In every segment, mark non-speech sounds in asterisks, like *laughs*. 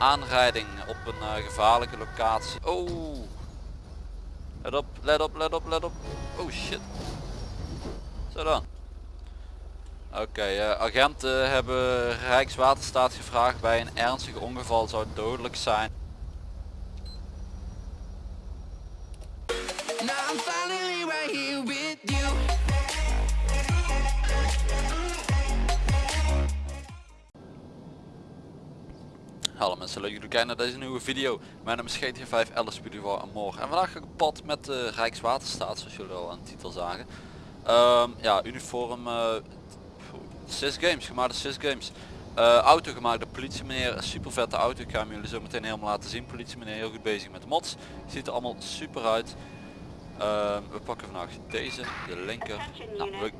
aanrijding op een eh, gevaarlijke locatie. Oh. Let op, let op, let op, let op. Oh shit. Zo dan. Oké, eh, agenten hebben Rijkswaterstaat gevraagd bij een ernstig ongeval zou dodelijk zijn. Mensen, leuk dat jullie kijken naar deze nieuwe video. Mijn naam is GTA 5 Alice Studio en morgen. En vandaag ga ik op pad met de Rijkswaterstaat, zoals jullie al aan de titel zagen. Ehm, ja, uniform uh, SIS Games, gemaakt SIS Games. Eh, auto gemaakt door politie meneer, een super vette auto. Ik ga hem jullie zo meteen helemaal laten zien. Politie meneer heel goed bezig met de mods. Ziet er allemaal super uit. Ehm, we pakken vandaag deze, de linker. Nou, we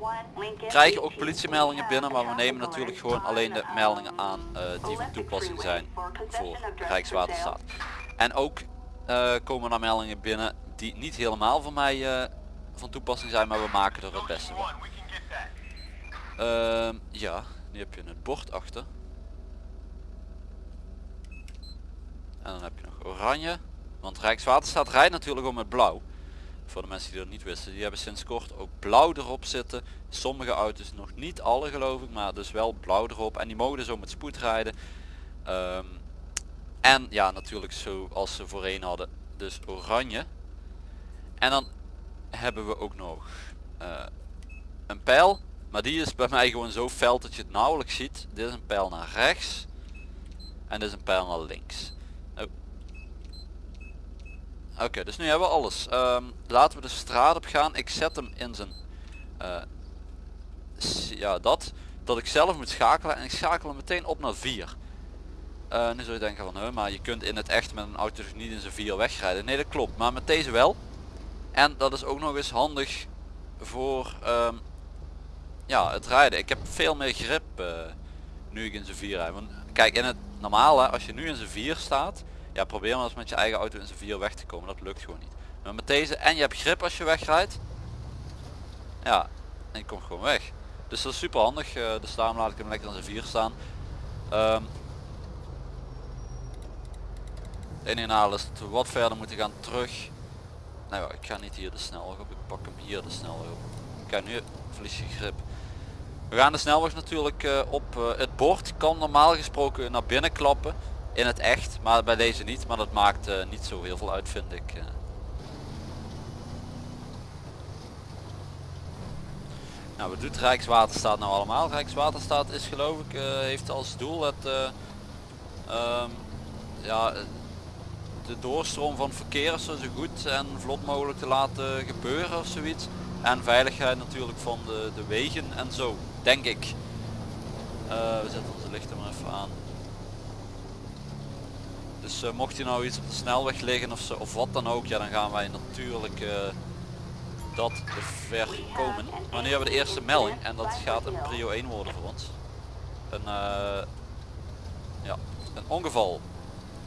krijgen ook politiemeldingen binnen, maar we nemen natuurlijk gewoon alleen de meldingen aan eh, die van toepassing zijn voor Rijkswaterstaat. En ook uh, komen er meldingen binnen die niet helemaal voor mij uh, van toepassing zijn, maar we maken er het beste van. Ehm, ja, nu heb je het bord achter. En dan heb je nog oranje, want Rijkswaterstaat rijdt natuurlijk om met blauw voor de mensen die dat niet wisten, die hebben sinds kort ook blauw erop zitten. Sommige auto's, nog niet alle geloof ik, maar dus wel blauw erop. En die mogen zo met spoed rijden. Um, en ja, natuurlijk zoals ze voorheen hadden, dus oranje. En dan hebben we ook nog uh, een pijl. Maar die is bij mij gewoon zo fel dat je het nauwelijks ziet. Dit is een pijl naar rechts. En dit is een pijl naar links. Oké, dus nu hebben we alles. Um, laten we de straat op gaan. Ik zet hem in zijn... Uh, ja, dat. Dat ik zelf moet schakelen. En ik schakel hem meteen op naar 4. Uh, nu zou je denken van, huh, maar je kunt in het echt met een auto niet in zijn 4 wegrijden. Nee, dat klopt. Maar met deze wel. En dat is ook nog eens handig voor um, ja, het rijden. Ik heb veel meer grip uh, nu ik in zijn 4 rijd. Kijk, in het normale, als je nu in zijn 4 staat ja, probeer maar eens met je eigen auto in zijn vier weg te komen. Dat lukt gewoon niet. Maar met deze en je hebt grip als je wegrijdt. Ja, en je komt gewoon weg. Dus dat is super handig. Uh, dus daarom laat ik hem lekker in zijn vier staan. Um, het enige is we wat verder moeten gaan terug. Nou ja, ik ga niet hier de snelweg op. Ik pak hem hier de snelweg op. Kijk, nu verlies je grip. We gaan de snelweg natuurlijk uh, op. Uh, het bord kan normaal gesproken naar binnen klappen in het echt, maar bij deze niet. Maar dat maakt uh, niet zo heel veel uit vind ik. Uh. Nou, wat doet Rijkswaterstaat nou allemaal? Rijkswaterstaat is geloof ik, uh, heeft als doel het um, ja, de doorstroom van verkeer zo goed en vlot mogelijk te laten gebeuren of zoiets. En veiligheid natuurlijk van de, de wegen en zo, denk ik. we zetten onze lichten maar even aan. Dus uh, mocht je nou iets op de snelweg liggen of, of wat dan ook, ja dan gaan wij natuurlijk uh, dat voorkomen. Maar nu hebben we de eerste melding en dat gaat een prio 1 worden voor ons. Een, uh, ja, een ongeval.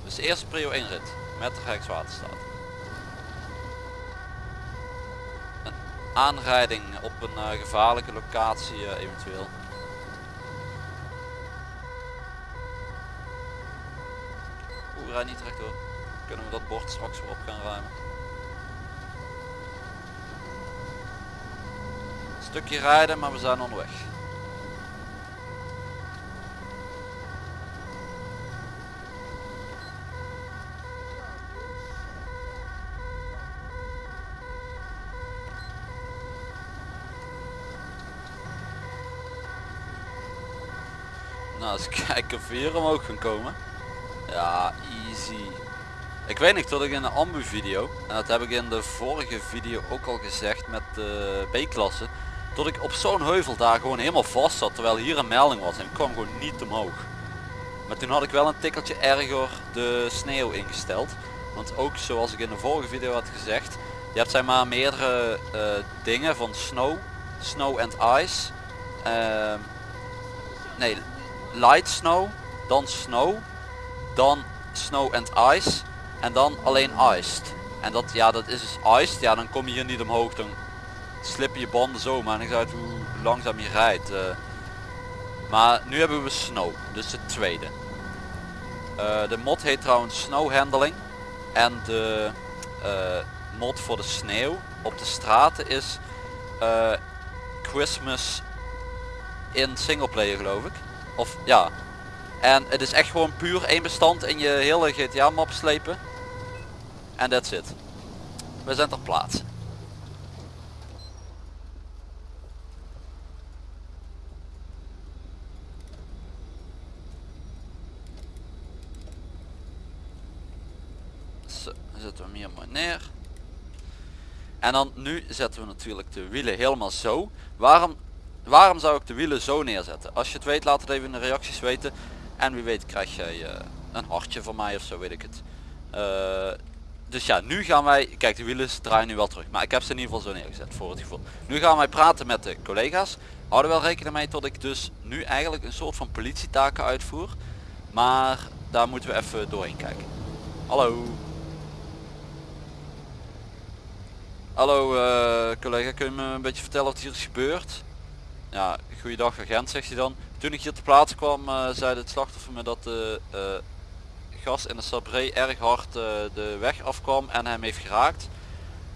Dus de eerste prio 1 rit met de Rijkswaterstaat. Een aanrijding op een gevaarlijke locatie eventueel. Rij niet rechtdoor. Kunnen we dat bord straks weer op gaan ruimen. Een stukje rijden, maar we zijn onderweg. Nou, eens *laughs* kijken of we hier omhoog gaan komen. Ja, easy. Ik weet niet dat ik in de ambu video, en dat heb ik in de vorige video ook al gezegd met de B-klasse, dat ik op zo'n heuvel daar gewoon helemaal vast zat terwijl hier een melding was en ik kwam gewoon niet omhoog. Maar toen had ik wel een tikkeltje erger de sneeuw ingesteld. Want ook zoals ik in de vorige video had gezegd, je hebt zeg maar meerdere uh, dingen van snow, snow and ice. Uh, nee, light snow, dan snow dan snow and ice en dan alleen iced. En dat, ja, dat is dus iced, ja dan kom je hier niet omhoog, dan slip je banden zo, maar ik uit hoe langzaam je rijdt. Uh, maar nu hebben we snow, dus het tweede. Eh, de mod heet trouwens snow handling. En de eh, mod voor de sneeuw op de straten is eh, Christmas in singleplayer geloof ik. Of ja. En het is echt gewoon puur één bestand in je hele GTA map slepen. En that's it. We zijn ter plaatse. Zo, zetten we hem hier maar neer. En dan nu zetten we natuurlijk de wielen helemaal zo. Waarom, waarom zou ik de wielen zo neerzetten? Als je het weet laat het even in de reacties weten. En wie weet krijg jij eh, een hartje van mij of zo weet ik het. Eh, dus ja, nu gaan wij, kijk de wielen draaien nu wel terug. Maar ik heb ze in ieder geval zo neergezet voor het gevoel. Nu gaan wij praten met de collega's. Houden wel rekening mee dat ik dus nu eigenlijk een soort van politietaken uitvoer. Maar daar moeten we even doorheen kijken. Hallo. Hallo eh, collega, kun je me een beetje vertellen wat hier is gebeurd? Ja, goeiedag agent zegt hij dan. Toen ik hier te plaatsen kwam uh, zei het slachtoffer me dat de uh, gas in de Sabré erg hard de weg afkwam en hem heeft geraakt.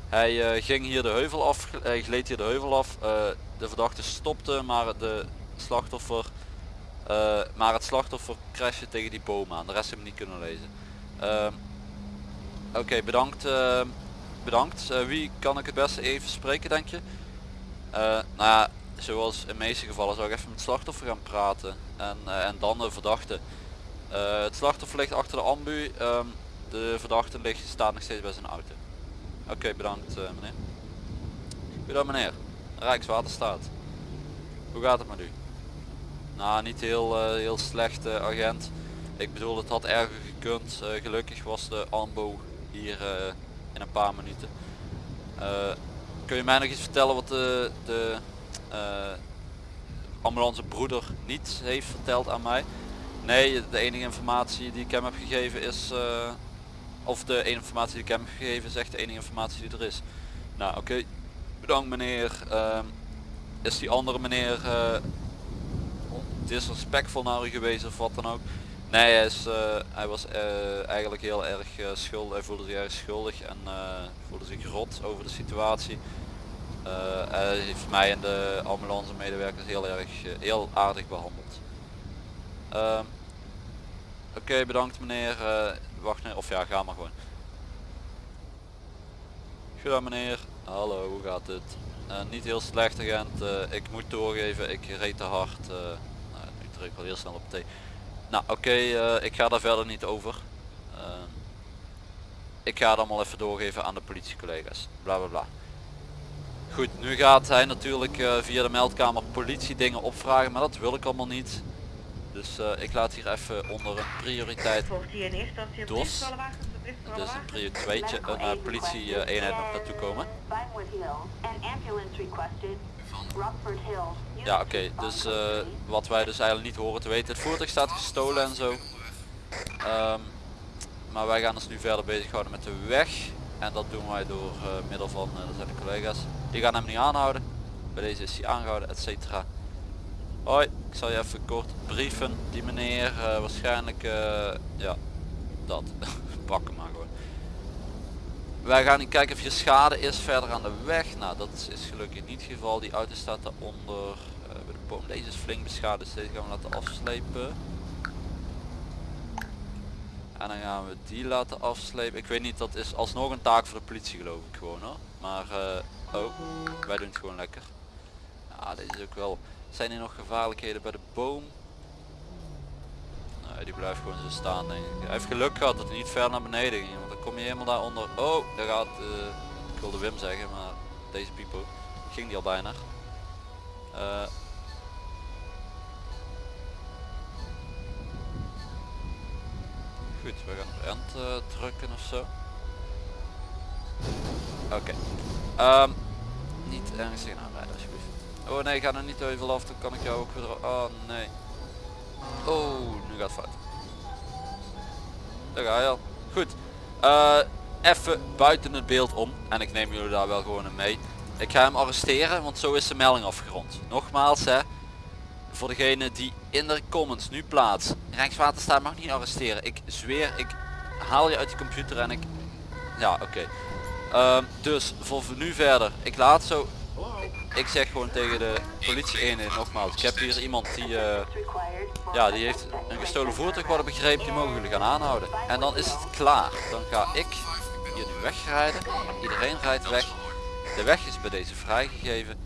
Hij ging hier de heuvel af, hij gleed hier de heuvel af. de verdachte stopte maar de slachtoffer maar het slachtoffer crashte tegen die boom aan. De rest heb ik niet kunnen lezen. Ehm, oké, bedankt bedankt. Wie kan ik het beste even spreken denk je? Nou ja, zoals in meeste gevallen zou ik even met het slachtoffer gaan praten. En, uh, en dan de verdachte. het slachtoffer ligt achter de ambu. Um, de verdachte ligt, staat nog steeds bij zijn auto. Oké, bedankt meneer. Goedendag meneer. Rijkswaterstaat. Hoe gaat het met u? Nou, niet heel, heel slecht agent. Ik bedoel, het had erger gekund. gelukkig was de AMBO hier in een paar minuten. Kun je mij nog iets vertellen wat de, de uh, ambulance broeder niet heeft verteld aan mij? Nee, de enige informatie die ik hem heb gegeven is, uh, of de enige informatie die ik hem heb gegeven zegt de enige informatie die er is. Nou oké, bedankt meneer. Uh, is die andere meneer disrespectvol naar u geweest of wat dan ook? Nee, hij, is, uh, hij was uh, eigenlijk heel erg uh, schuldig. Hij voelde zich erg schuldig en voelde zich rot over de situatie. Hij heeft mij en de ambulance medewerkers heel erg heel aardig behandeld. Ehm, oké, bedankt meneer. wacht nee, of ja, ga maar gewoon. Goedendag meneer. Hallo, hoe gaat het? niet heel slecht agent. ik moet doorgeven, ik reed te hard. nou, nu druk wel heel snel op T. Nou oké, uh, ik ga daar verder niet over. Uh, ik ga het allemaal even doorgeven aan de politiecollega's. Bla bla bla. Goed, nu gaat hij natuurlijk uh, via de meldkamer politie dingen opvragen, maar dat wil ik allemaal niet. Dus ik laat hier even onder een prioriteit DOS. Dus een prio 2 een politie eenheid nog naartoe komen. Ja oké, okay, dus uh, wat wij dus eigenlijk niet horen te weten. Het voertuig staat gestolen en zo. Um, maar wij gaan ons nu verder bezighouden met de weg. En dat doen wij door uh, middel van, uh, dat zijn de collega's. Die gaan hem niet aanhouden. Bij deze is hij aangehouden, et cetera. Hoi, ik zal je even kort brieven. Die meneer, waarschijnlijk, ja, dat. *laughs* Pak hem maar gewoon. Wij gaan niet kijken of je schade is verder aan de weg. Nou, dat is gelukkig niet het geval. Die auto staat daaronder. Bij de boom. Deze is flink beschadigd. Deze gaan we laten afslepen. En dan gaan we die laten afslepen. Ik weet niet, dat is alsnog een taak voor de politie geloof ik gewoon hoor. Maar, oh, wij doen het gewoon lekker. Ja, deze is ook wel... Zijn er nog gevaarlijkheden bij de boom? Nee, die blijft gewoon zo staan denk ik. Hij heeft geluk gehad dat hij niet ver naar beneden ging kom je helemaal daaronder. Oh, daar gaat, uh, ik wilde Wim zeggen, maar deze Pipo ging die al bijna. Uh, goed, we gaan op end uh, drukken of zo. Oké. Um, niet ergens tegenaan rijden alsjeblieft. Oh nee, ga er niet even af, dan kan ik jou ook weer... Oh nee. Oh, nu gaat het fout. Daar ga je al. Goed. Uh, even buiten het beeld om. En ik neem jullie daar wel gewoon in mee. Ik ga hem arresteren, want zo is de melding afgerond. Nogmaals hè. voor degene die in de comments nu plaatst. Rijkswaterstaat mag niet arresteren. Ik zweer, ik haal je uit de computer en ik... Ja, oké. Ehm, dus voor nu verder. Ik laat zo... Ik zeg gewoon tegen de politie eenheid nogmaals. Ik heb hier iemand die... eh, ja, die heeft een gestolen voertuig worden begrepen. Die mogen jullie gaan aanhouden. En dan is het klaar. Dan ga ik hier nu wegrijden. Iedereen rijdt weg. De weg is bij deze vrijgegeven.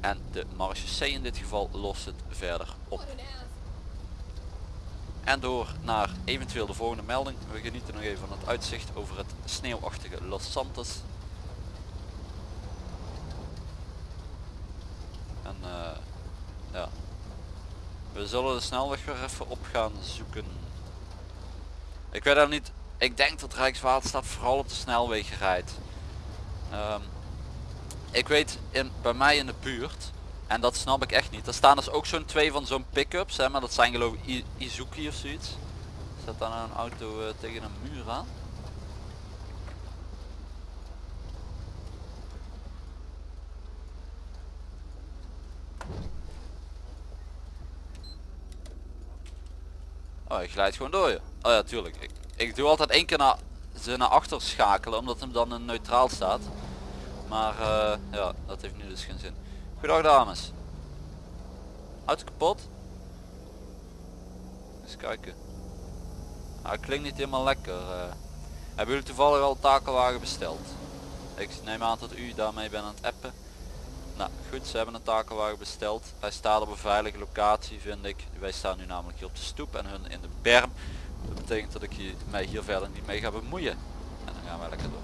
En de marechaussee in dit geval lost het verder op. En door naar eventueel de volgende melding. We genieten nog even van het uitzicht over het sneeuwachtige Los Santos. Eh, ja. We zullen de snelweg weer even op gaan zoeken. Ik weet dat niet. Ik denk dat Rijkswaterstaat vooral op de snelwegen rijdt. Ehm, ik weet in, bij mij in de buurt, en dat snap ik echt niet. Er staan dus ook zo'n twee van zo'n pick-ups, maar dat zijn geloof ik Izuki of zoiets. Zet dan een auto eh, tegen een muur aan. Oh, hij glijdt gewoon door je. Oh ja, tuurlijk. Ik, ik doe altijd één keer naar, ze naar achter schakelen, omdat hem dan in neutraal staat. Maar eh, ja, dat heeft nu dus geen zin. Goedendag dames. Auto kapot? Eens kijken. Nou, het klinkt niet helemaal lekker. eh. Hebben jullie toevallig al een takelwagen besteld? Ik neem aan dat u daarmee bent aan het appen. Nou goed, ze hebben een takelwagen besteld. Hij staat op een veilige locatie vind ik. Wij staan nu namelijk hier op de stoep en hun in de berm. Dat betekent dat ik hier, mij hier verder niet mee ga bemoeien. En dan gaan wij lekker door.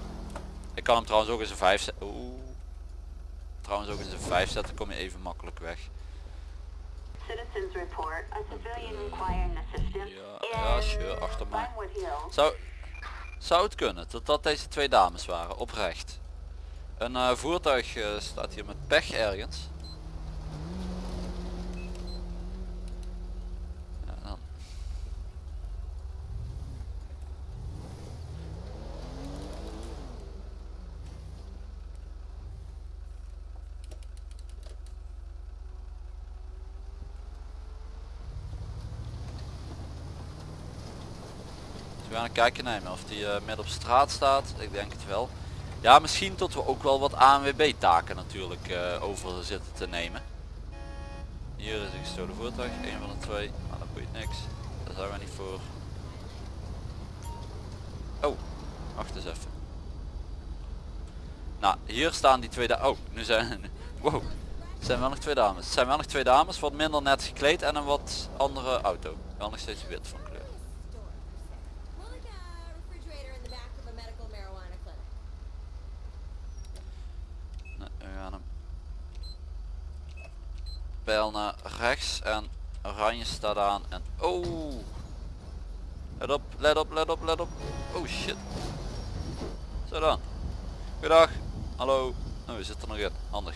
Ik kan hem trouwens ook eens een 5 zetten. Oeh. Trouwens ook eens een 5 zetten, kom je even makkelijk weg. Citizens report a civilian requiring assistance Ja, ja, sure, achter mij. Zou, zou het kunnen dat dat deze twee dames waren, oprecht. Een eh, voertuig eh, staat hier met pech ergens. We gaan een kijkje nemen of die eh, midden op straat staat. Ik denk het wel. Ja, misschien tot we ook wel wat ANWB taken natuurlijk eh, over zitten te nemen. Hier is een gestolen voertuig, een van de twee. Maar dat boeit niks. Daar zijn we niet voor. Oh, wacht eens even. Nou, hier staan die twee dames. Oh, nu zijn *laughs* Wow. Zijn wel nog twee dames. Zijn wel nog twee dames, wat minder net gekleed en een wat andere auto. Wel nog steeds wit van kleur. More like a refrigerator in the back of a medical marijuana clinic. Nee, we gaan hem. Pijl naar rechts en oranje staat aan en oh. Let op, let op, let op, let op. Oh shit. Zo dan. Goedendag. Hallo. Oh, we zitten nog in. Handig.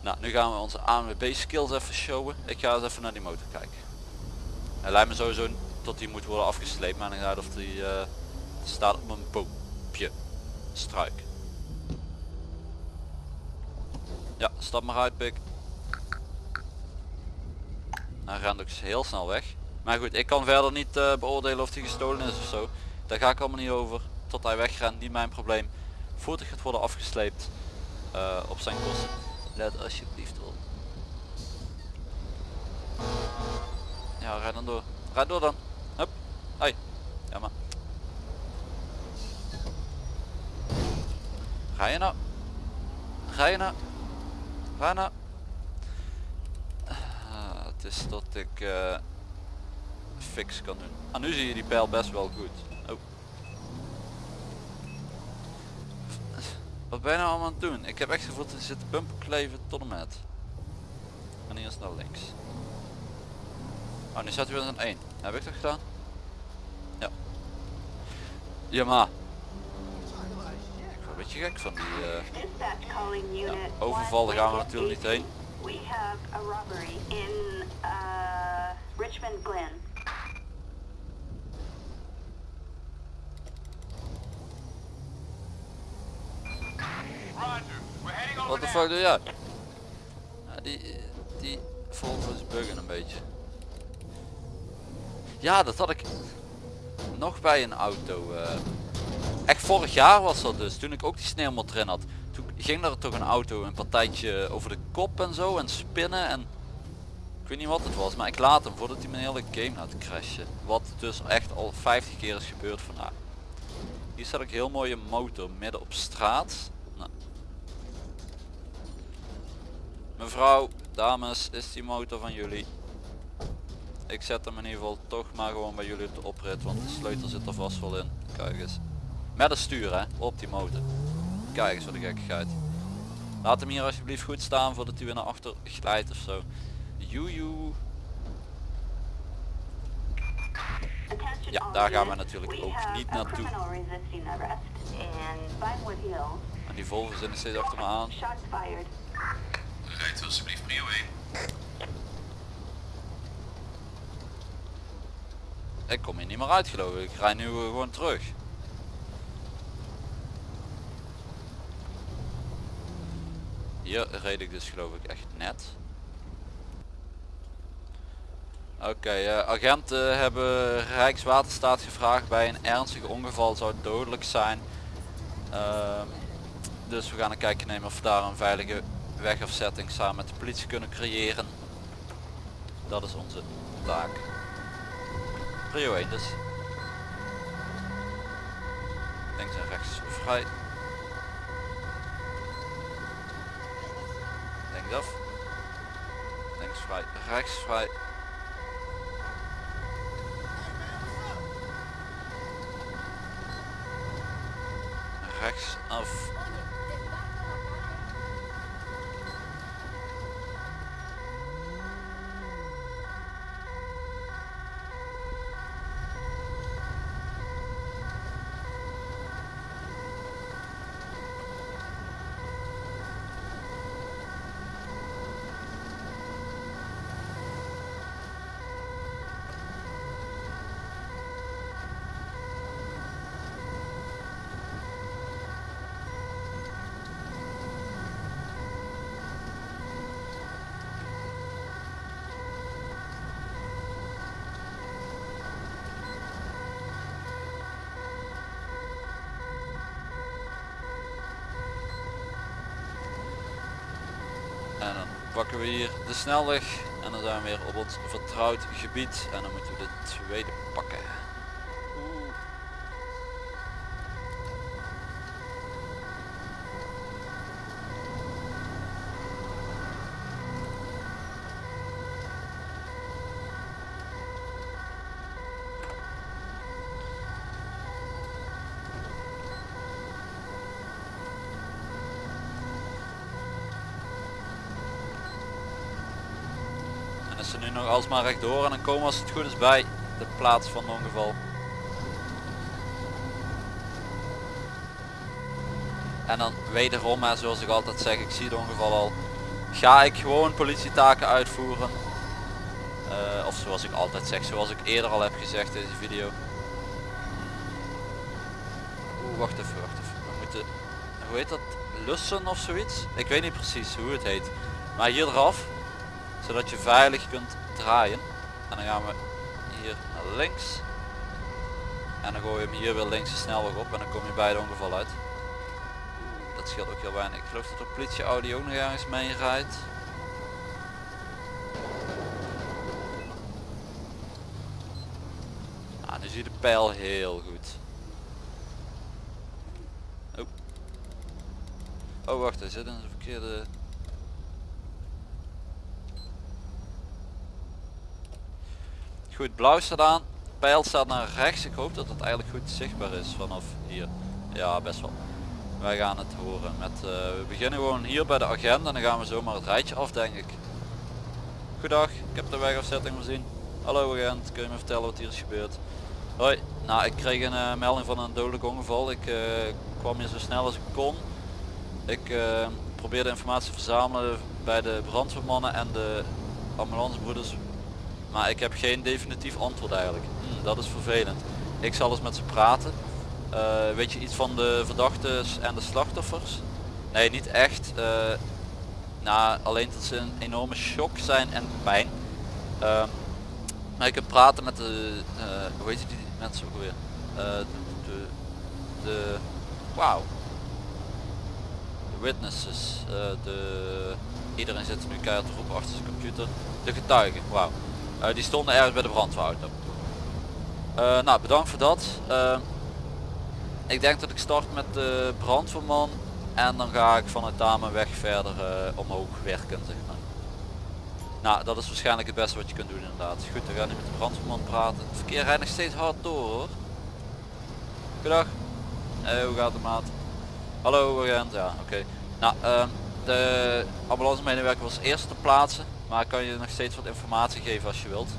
Nou, nu gaan we onze ANWB skills even showen. Ik ga eens even naar die motor kijken. Hij lijkt me sowieso tot die moet worden afgesleept, maar ik of die eh, staat op een boompje. Struik. Ja, stap maar uit pik. Hij rent ook heel snel weg. Maar goed, ik kan verder niet eh, beoordelen of hij gestolen is of zo. Daar ga ik allemaal niet over. Tot hij wegrent, niet mijn probleem. Voertuig gaat worden afgesleept. eh, op zijn kosten. Let alsjeblieft op. Ja, rijd dan door. Rijd door dan. Hup. Hoi. Ja maar. Ga je nou? Ga je nou? Ga nou? Het is dat ik eh, fix kan doen. Ah, nu zie je die pijl best wel goed. Oh. Wat ben je nou allemaal aan het doen? Ik heb echt gevoeld dat er zit bumper kleven tot en met. En hier is naar links. Oh, nu staat hij weer aan 1. Heb ik dat gedaan? Ja. Ja maar. Ik word een beetje gek van die... eh, ja, unit. overval daar gaan we 1 natuurlijk niet heen. We have a robbery in uh, Richmond Glen. Wat de fuck doe jij? Ja, die, die Volvo's buggen een beetje. Ja, dat had ik nog bij een auto. eh. echt vorig jaar was dat dus, toen ik ook die sneeuwmot erin had. Ging er toch een auto een partijtje over de kop en zo en spinnen en... Ik weet niet wat het was, maar ik laat hem voordat hij mijn hele game laat crashen. Wat dus echt al 50 keer is gebeurd vandaag. Hier staat ook heel mooie motor midden op straat. Nou. Mevrouw, dames, is die motor van jullie? Ik zet hem in ieder geval toch maar gewoon bij jullie op de oprit, want de sleutel zit er vast wel in. Kijk eens. Met een stuur hè, op die motor. Kijk eens wat een gekkigheid. Laat hem hier alsjeblieft goed staan voordat hij weer naar achter glijdt of zo. Joejoe. Ja, daar gaan we natuurlijk ook niet naartoe. En die Volvo zit nog steeds achter me aan. Rijdt alsjeblieft prio 1. Ik kom hier niet meer uit geloof ik. Ik rij nu gewoon terug. Hier reed ik dus geloof ik echt net. Oké, eh, agenten hebben Rijkswaterstaat gevraagd bij een ernstig ongeval zou het dodelijk zijn. Ehm, dus we gaan een kijkje nemen of we daar een veilige wegafzetting samen met de politie kunnen creëren. Dat is onze taak. Prio 1 dus. Links en rechts vrij. Links af. Links vrij. Rechts vrij. Rechts af. En dan pakken we hier de snelweg en dan zijn we weer op ons vertrouwd gebied en dan moeten we de tweede pakken. Oeh. En is ze alsmaar rechtdoor en dan komen we als het goed is bij de plaats van het ongeval. En dan wederom, hè, zoals ik altijd zeg, ik zie het ongeval al, ga ik gewoon politietaken uitvoeren. Eh, of zoals ik altijd zeg, zoals ik eerder al heb gezegd in deze video. Oeh, wacht even, wacht even. We moeten, hoe heet dat, lussen of zoiets? Ik weet niet precies hoe het heet. Maar hier eraf, zodat je veilig kunt draaien. En dan gaan we hier naar links. En dan gooi je hem hier weer links de snelweg op en dan kom je bij het ongeval uit. Dat scheelt ook heel weinig. Ik geloof dat de politie Audi ook nog ergens mee rijdt. Ah, nu zie je de pijl heel goed. Oh. Oh wacht, hij zit in de verkeerde... Goed, blauw staat aan. Pijl staat naar rechts. Ik hoop dat het eigenlijk goed zichtbaar is vanaf hier. Ja, best wel. Wij gaan het horen. Met, eh, we beginnen gewoon hier bij de agenda en dan gaan we zomaar het rijtje af denk ik. Goedag, ik heb de wegafzetting voorzien. Hallo agent, kun je me vertellen wat hier is gebeurd? Hoi, nou ik kreeg een eh, melding van een dodelijk ongeval. Ik eh, kwam hier zo snel als ik kon. Ik probeerde informatie te verzamelen bij de brandweermannen en de ambulancebroeders maar ik heb geen definitief antwoord eigenlijk. Hm, dat is vervelend. Ik zal eens met ze praten. Eh, weet je iets van de verdachten en de slachtoffers? Nee, niet echt. Eh, nou, alleen dat ze een enorme shock zijn en pijn. Ehm, maar je kunt praten met de, eh, hoe heet die mensen ook weer? De, de, de wauw. De witnesses, de, iedereen zit nu keihard te roepen achter zijn computer. De getuigen, wauw. Eh, die stonden ergens bij de brandweerauto. Eh, nou, bedankt voor dat. Ehm, ik denk dat ik start met de brandweerman en dan ga ik vanuit daar mijn weg verder eh, omhoog werken zeg maar. Nou, dat is waarschijnlijk het beste wat je kunt doen inderdaad. Goed, dan gaan we nu met de brandweerman praten. Het verkeer rijdt nog steeds hard door hoor. Goedendag. Hoe gaat het maat? Hallo agent, ja oké. Nou, ehm, de ambulance medewerker was eerst te plaatsen, maar kan je nog steeds wat informatie geven als je wilt.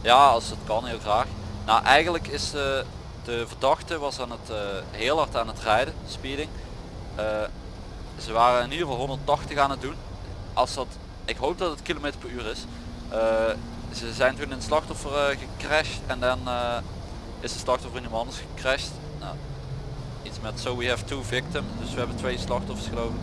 Ja, als het kan, heel graag. Nou, eigenlijk is eh, de verdachte was aan het eh, heel hard aan het rijden, speeding. Eh, ze waren in ieder geval 180 aan het doen. Als dat, ik hoop dat het kilometer per uur is. Eh, ze zijn toen in het slachtoffer gecrashed en dan is de slachtoffer in iemand anders gecrashed. Nou, iets met so we have two victims, dus we hebben twee slachtoffers geloof ik.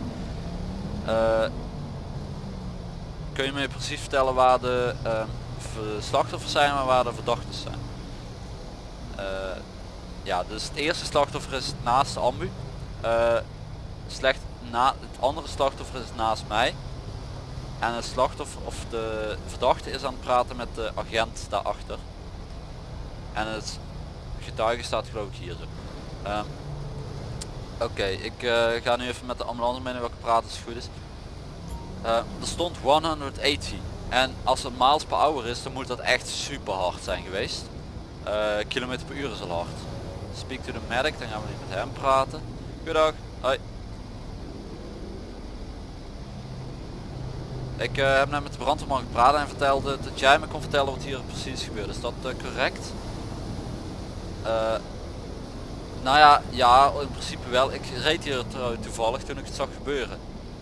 Kun je me precies vertellen waar de eh, v- slachtoffers zijn en waar de verdachten zijn? Eh, ja, dus het eerste slachtoffer is naast de ambu. Eh, slecht na, het andere slachtoffer is naast mij. En het slachtoffer of de verdachte is aan het praten met de agent daarachter. En het getuige staat geloof ik hier. Ehm, Oké, ik eh, ga nu even met de ambulance medewerker praten als het goed is. Eh, er stond 180 en als het miles per hour is dan moet dat echt super hard zijn geweest. Eh, kilometer per uur is al hard. Speak to the medic, dan gaan we nu met hem praten. Goedendag. Hoi. Ik eh, heb net met de brandweerman gepraat en vertelde dat jij me kon vertellen wat hier precies gebeurt. Is dat correct? Eh, nou ja, ja, in principe wel. Ik reed hier toevallig toen ik het zag gebeuren.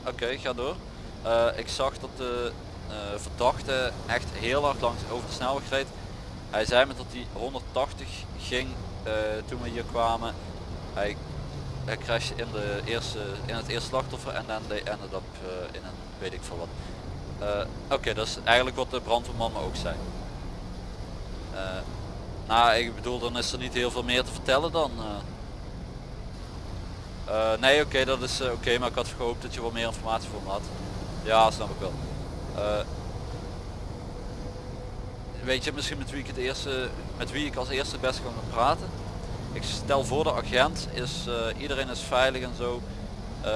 Oké, ga door. Eh, ik zag dat de eh, verdachte echt heel hard langs over de snelweg reed. Hij zei me dat hij 180 ging eh, toen we hier kwamen. Hij, hij crashte in, de eerste, in het eerste slachtoffer en dan they ended up in een weet ik veel wat. Oké, dat is eigenlijk wat de brandweerman me ook zei. Nou, ik bedoel, dan is er niet heel veel meer te vertellen dan. nee, oké, dat is oké, maar ik had gehoopt dat je wat meer informatie voor me had. Ja, snap ik wel. Eh, weet je misschien met wie ik het eerste, met wie ik als eerste best kan praten? Ik stel voor de agent is, eh, iedereen is veilig en zo. Eh,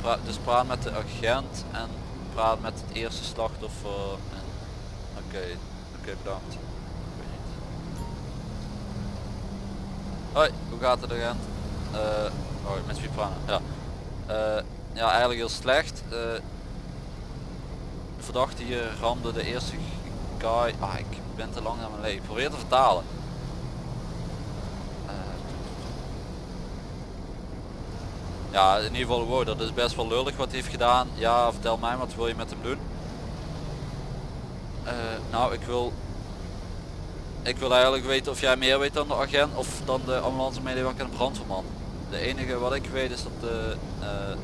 pra- dus praat met de agent en praat met het eerste slachtoffer. Oké, oké bedankt. Weet niet. Hoi, hoe gaat het agent? Oh, met wie praten? Ja. Ja, eigenlijk heel slecht. Verdachte hier ramde de eerste guy. Ah, ik ben te lang aan mijn leven. Probeer te vertalen. Eh, ja, in ieder geval, wow, dat is best wel lullig wat hij heeft gedaan. Ja, vertel mij, wat wil je met hem doen? Eh, nou, ik wil ik wil eigenlijk weten of jij meer weet dan de agent of dan de ambulance medewerker en brandweerman. De enige wat ik weet is dat de, eh,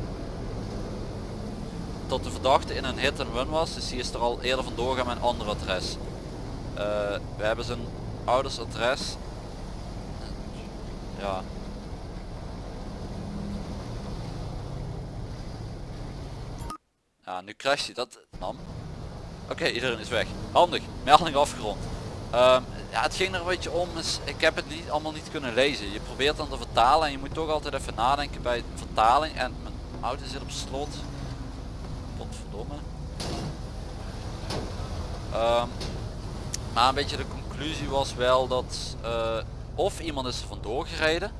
dat de verdachte in een hit and run was. Dus die is er al eerder vandoor gaan met een ander adres. Eh, we hebben zijn ouders adres. Ja. Nu crasht hij. Dat nam. Oké, iedereen is weg. Handig. Melding afgerond. Ehm, ja, het ging er een beetje om. Is, ik heb het niet allemaal niet kunnen lezen. Je probeert dan te vertalen en je moet toch altijd even nadenken bij vertaling. En mijn auto zit op slot. Potverdomme. Ehm, maar een beetje de conclusie was wel dat eh, of iemand is er vandoor gereden.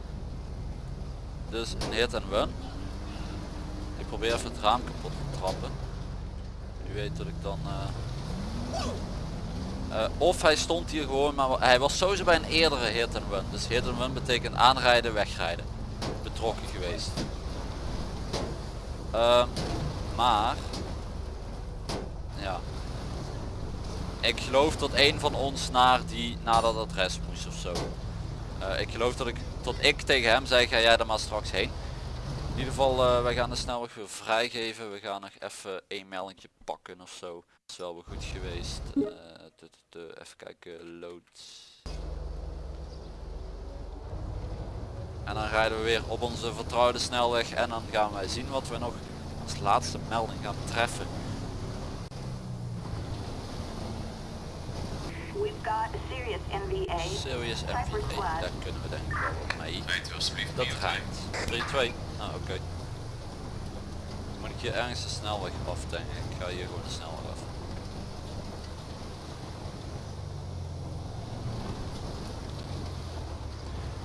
Dus een hit and run. Ik probeer even het raam kapot te trappen. U weet dat ik dan... eh, eh, of hij stond hier gewoon, maar hij was sowieso bij een eerdere hit and run. Dus hit and run betekent aanrijden, wegrijden. Betrokken geweest. Ehm, maar, ja. Ik geloof dat een van ons naar, die, naar dat adres moest of zo. Eh, ik geloof dat ik, tot ik tegen hem zei, ga jij er maar straks heen. In ieder geval, eh, wij gaan de snelweg weer vrijgeven. We gaan nog even één meldingje pakken of zo. Dat is wel weer goed geweest. Eh, even kijken, loads. En dan rijden we weer op onze vertrouwde snelweg en dan gaan wij zien wat we nog als laatste melding gaan treffen. We've got a serious NVA. Serious MVA, daar kunnen we denk ik wel wat mee. Dat prio 2. rijdt. 3-2. Ah, oké. Moet ik hier ergens de snelweg af denk ik. Ik ga hier gewoon de snelweg af.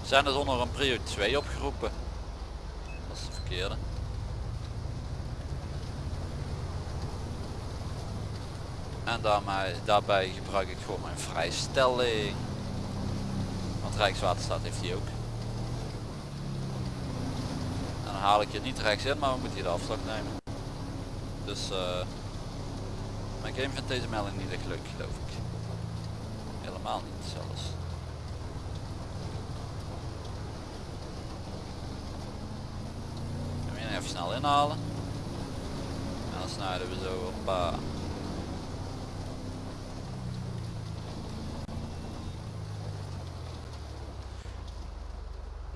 Zijn er zonder een prio 2 opgeroepen? Dat is de verkeerde. En daarmee, daarbij gebruik ik gewoon mijn vrijstelling. Want Rijkswaterstaat heeft die ook. En dan haal ik je niet rechts in, maar we moeten hier de afslag nemen. Dus eh mijn game vindt deze melding niet echt leuk geloof ik. Helemaal niet zelfs. Even snel inhalen. En dan snijden we zo op. eh,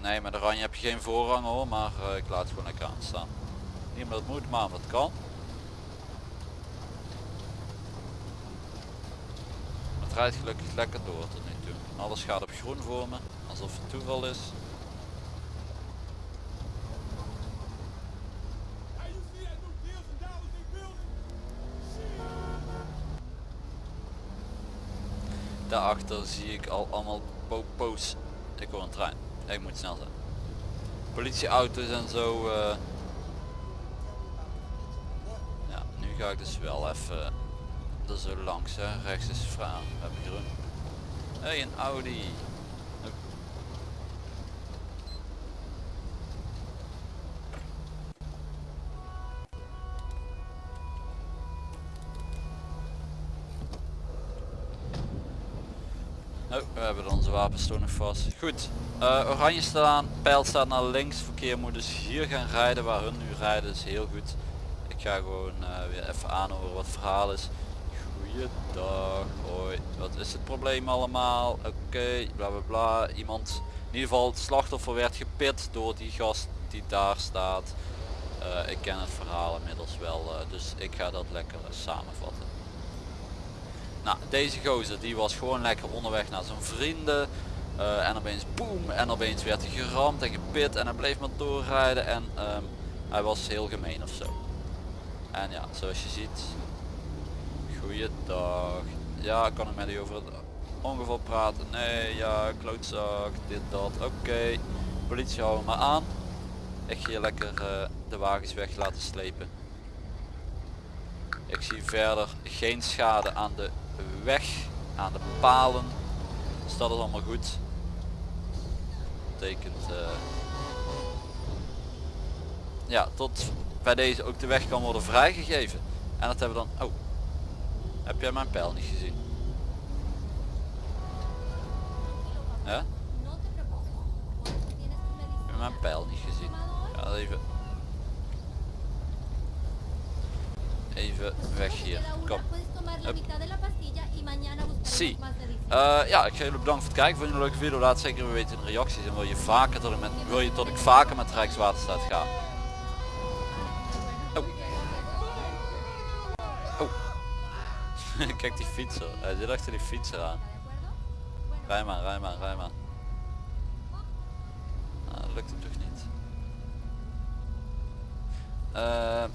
Nee, met oranje heb je geen voorrang hoor, maar eh, ik laat het gewoon lekker aanstaan. Niet omdat het moet, maar omdat kan. Het rijdt gelukkig lekker door tot nu toe. Alles gaat op groen voor me, alsof het toeval is. Daarachter zie ik al allemaal popo's. Ik hoor een trein. Ik moet snel zijn. Politieauto's en zo. eh. Ja, nu ga ik dus wel even er zo langs. Hè. Rechts is vrij. We hebben groen. Hé, hey, een Audi. Wapens nog vast. Goed, eh, oranje staat aan, pijl staat naar links. Verkeer moet dus hier gaan rijden waar hun nu rijden. is heel goed. Ik ga gewoon eh, weer even aanhoren wat het verhaal is. Goeiedag, hoi. Wat is het probleem allemaal? Oké, bla bla bla. Iemand, in ieder geval het slachtoffer werd gepit door die gast die daar staat. Eh, ik ken het verhaal inmiddels wel, dus ik ga dat lekker samenvatten. Nou, deze gozer die was gewoon lekker onderweg naar zijn vrienden. eh, en opeens boem en opeens werd hij geramd en gepit en hij bleef maar doorrijden en ehm, hij was heel gemeen of zo. En ja, zoals je ziet. Goeiedag. Ja, kan ik met u over het ongeval praten? Nee, ja, klootzak, dit, dat. Oké, politie hou maar aan. Ik ga hier lekker eh, de wagens weg laten slepen. Ik zie verder geen schade aan de weg, aan de palen. Dat is allemaal goed. Betekent eh, ja, tot bij deze ook de weg kan worden vrijgegeven. En dat hebben we dan. Oh, heb jij mijn pijl niet gezien? Heb je mijn pijl niet gezien? Ja, even. Even weg hier. Kom. Hup. Zie. Eh, ja, ik ga jullie bedanken voor het kijken. Vond je een leuke video? Laat zeker weten in de reacties. En wil je, vaker dat ik met, wil je dat ik vaker met Rijkswaterstaat ga? Oh. Oh. *laughs* Kijk die fietser. Hij zit achter die fietser aan. Rij maar, rij maar, rij maar. Lukt toch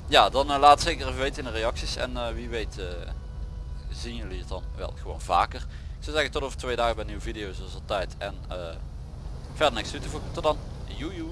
ja, dan eh, laat zeker even weten in de reacties. En eh, wie weet eh, zien jullie het dan wel gewoon vaker. Ik zou zeggen tot over twee dagen bij een nieuwe video zoals altijd. En eh, verder niks toe te voegen. Tot dan. Joejoe.